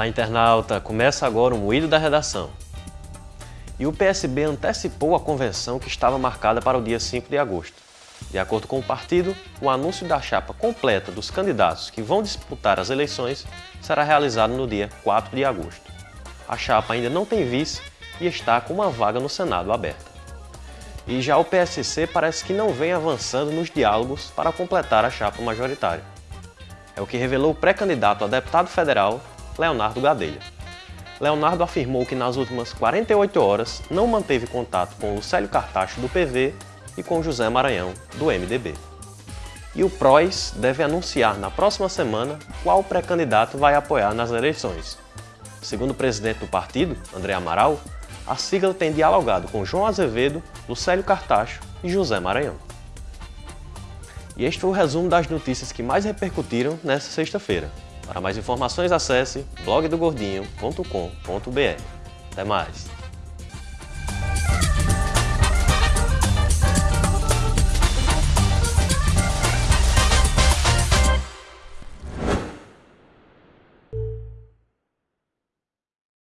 Olá, internauta! Começa agora o Moído da Redação. E o PSB antecipou a convenção que estava marcada para o dia 5 de agosto. De acordo com o partido, o anúncio da chapa completa dos candidatos que vão disputar as eleições será realizado no dia 4 de agosto. A chapa ainda não tem vice e está com uma vaga no Senado aberta. E já o PSC parece que não vem avançando nos diálogos para completar a chapa majoritária. É o que revelou o pré-candidato a deputado federal, Leonardo Gadelha. Leonardo afirmou que nas últimas 48 horas não manteve contato com Lucélio Cartacho do PV e com José Maranhão do MDB. E o PROS deve anunciar na próxima semana qual pré-candidato vai apoiar nas eleições. Segundo o presidente do partido, André Amaral, a sigla tem dialogado com João Azevedo, Lucélio Cartacho e José Maranhão. E este foi o resumo das notícias que mais repercutiram nesta sexta-feira. Para mais informações acesse blogdogordinho.com.br. Até mais!